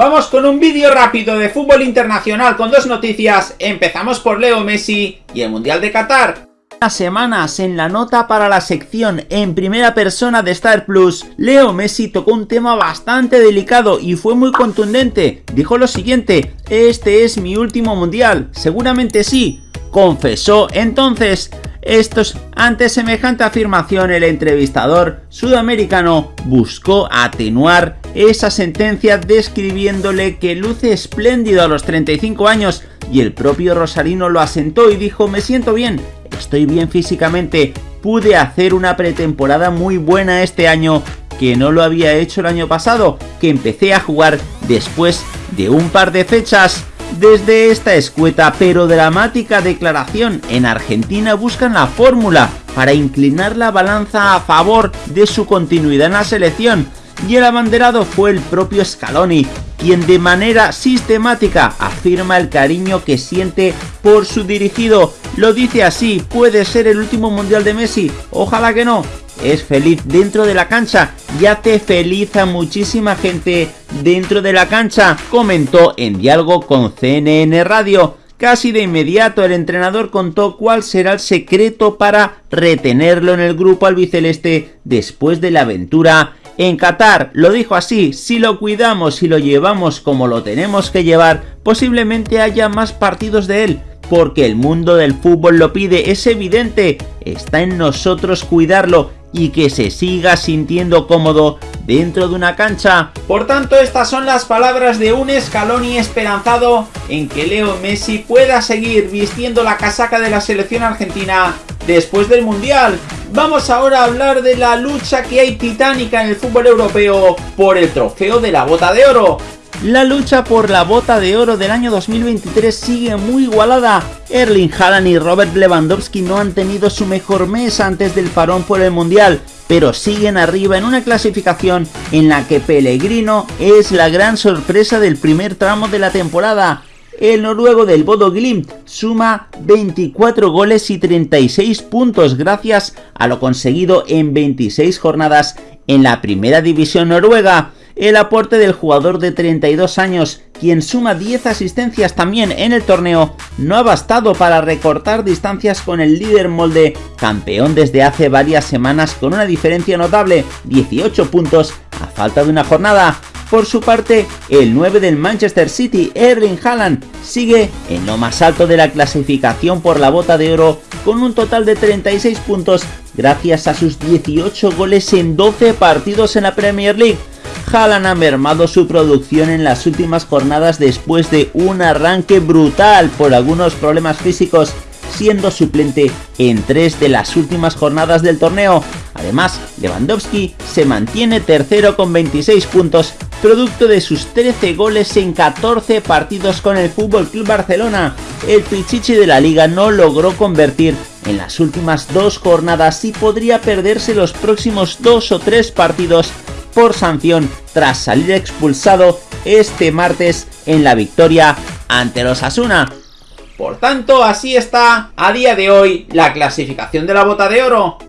Vamos con un vídeo rápido de fútbol internacional con dos noticias. Empezamos por Leo Messi y el Mundial de Qatar semanas en la nota para la sección en primera persona de Star Plus, Leo Messi tocó un tema bastante delicado y fue muy contundente. Dijo lo siguiente, este es mi último mundial, seguramente sí, confesó entonces. Estos, ante semejante afirmación, el entrevistador sudamericano buscó atenuar esa sentencia describiéndole que luce espléndido a los 35 años y el propio Rosarino lo asentó y dijo me siento bien, estoy bien físicamente, pude hacer una pretemporada muy buena este año que no lo había hecho el año pasado, que empecé a jugar después de un par de fechas. Desde esta escueta pero dramática declaración, en Argentina buscan la fórmula para inclinar la balanza a favor de su continuidad en la selección, y el abanderado fue el propio Scaloni, quien de manera sistemática afirma el cariño que siente por su dirigido. Lo dice así, puede ser el último mundial de Messi, ojalá que no. Es feliz dentro de la cancha y hace feliz a muchísima gente dentro de la cancha, comentó en diálogo con CNN Radio. Casi de inmediato el entrenador contó cuál será el secreto para retenerlo en el grupo albiceleste después de la aventura en Qatar lo dijo así, si lo cuidamos y lo llevamos como lo tenemos que llevar, posiblemente haya más partidos de él, porque el mundo del fútbol lo pide, es evidente, está en nosotros cuidarlo y que se siga sintiendo cómodo dentro de una cancha. Por tanto, estas son las palabras de un Scaloni esperanzado en que Leo Messi pueda seguir vistiendo la casaca de la selección argentina después del Mundial. Vamos ahora a hablar de la lucha que hay titánica en el fútbol europeo por el trofeo de la bota de oro. La lucha por la bota de oro del año 2023 sigue muy igualada. Erling Haaland y Robert Lewandowski no han tenido su mejor mes antes del parón por el Mundial, pero siguen arriba en una clasificación en la que Pellegrino es la gran sorpresa del primer tramo de la temporada el noruego del Bodo Glimt suma 24 goles y 36 puntos gracias a lo conseguido en 26 jornadas en la primera división noruega. El aporte del jugador de 32 años, quien suma 10 asistencias también en el torneo, no ha bastado para recortar distancias con el líder molde, campeón desde hace varias semanas con una diferencia notable, 18 puntos a falta de una jornada. Por su parte, el 9 del Manchester City, Erling Haaland, sigue en lo más alto de la clasificación por la bota de oro con un total de 36 puntos gracias a sus 18 goles en 12 partidos en la Premier League. Haaland ha mermado su producción en las últimas jornadas después de un arranque brutal por algunos problemas físicos siendo suplente en tres de las últimas jornadas del torneo. Además, Lewandowski se mantiene tercero con 26 puntos, producto de sus 13 goles en 14 partidos con el FC Barcelona. El Pichichi de la liga no logró convertir en las últimas dos jornadas y podría perderse los próximos dos o tres partidos por sanción tras salir expulsado este martes en la victoria ante los Asuna. Por tanto, así está a día de hoy la clasificación de la bota de oro.